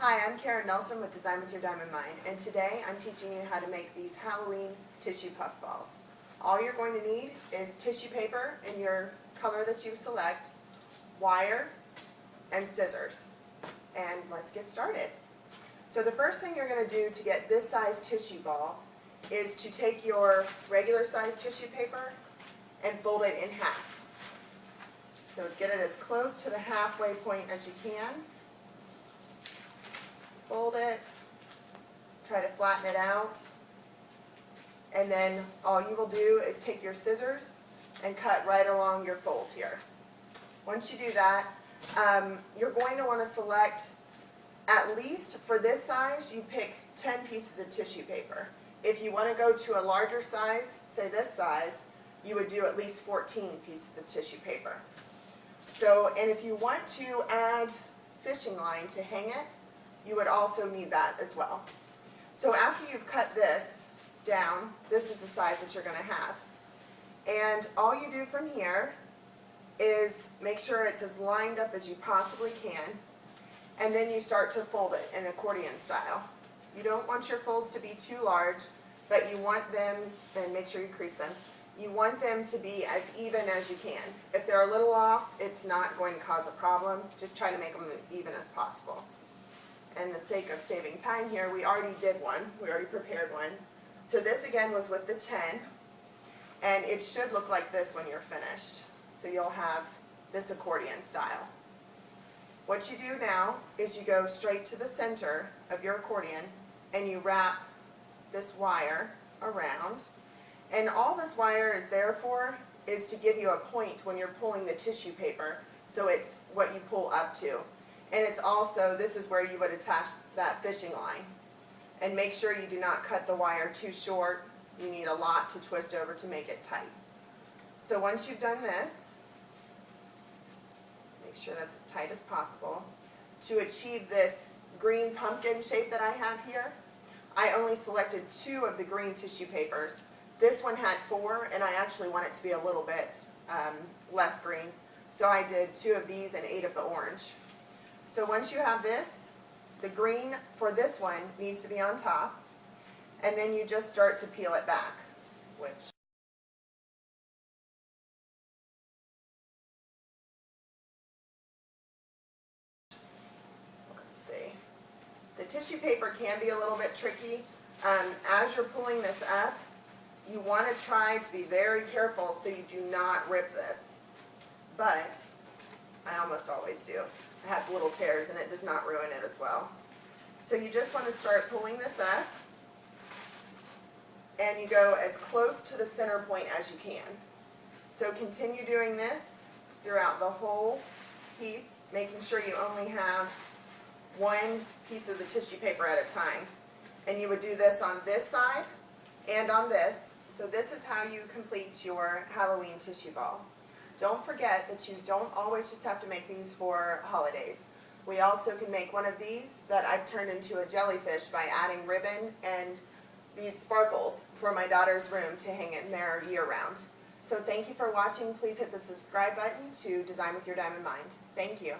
Hi, I'm Karen Nelson with Design with Your Diamond Mind, and today I'm teaching you how to make these Halloween tissue puff balls. All you're going to need is tissue paper in your color that you select, wire, and scissors. And let's get started. So the first thing you're going to do to get this size tissue ball is to take your regular size tissue paper and fold it in half. So get it as close to the halfway point as you can. Fold it, try to flatten it out. And then all you will do is take your scissors and cut right along your fold here. Once you do that, um, you're going to want to select at least for this size, you pick 10 pieces of tissue paper. If you want to go to a larger size, say this size, you would do at least 14 pieces of tissue paper. So, and if you want to add fishing line to hang it, you would also need that as well. So after you've cut this down, this is the size that you're going to have. And all you do from here is make sure it's as lined up as you possibly can, and then you start to fold it in accordion style. You don't want your folds to be too large, but you want them, and make sure you crease them, you want them to be as even as you can. If they're a little off, it's not going to cause a problem. Just try to make them even as possible. And the sake of saving time here, we already did one. We already prepared one. So this again was with the 10, and it should look like this when you're finished. So you'll have this accordion style. What you do now is you go straight to the center of your accordion and you wrap this wire around. And all this wire is there for is to give you a point when you're pulling the tissue paper so it's what you pull up to. And it's also, this is where you would attach that fishing line. And make sure you do not cut the wire too short. You need a lot to twist over to make it tight. So once you've done this, make sure that's as tight as possible. To achieve this green pumpkin shape that I have here, I only selected two of the green tissue papers. This one had four, and I actually want it to be a little bit um, less green. So I did two of these and eight of the orange. So once you have this, the green for this one needs to be on top, and then you just start to peel it back, which let's see. The tissue paper can be a little bit tricky. Um, as you're pulling this up, you want to try to be very careful so you do not rip this. But I almost always do. I have little tears and it does not ruin it as well. So you just want to start pulling this up and you go as close to the center point as you can. So continue doing this throughout the whole piece, making sure you only have one piece of the tissue paper at a time. And you would do this on this side and on this. So this is how you complete your Halloween tissue ball. Don't forget that you don't always just have to make these for holidays. We also can make one of these that I've turned into a jellyfish by adding ribbon and these sparkles for my daughter's room to hang in there year-round. So thank you for watching. Please hit the subscribe button to Design with Your Diamond Mind. Thank you.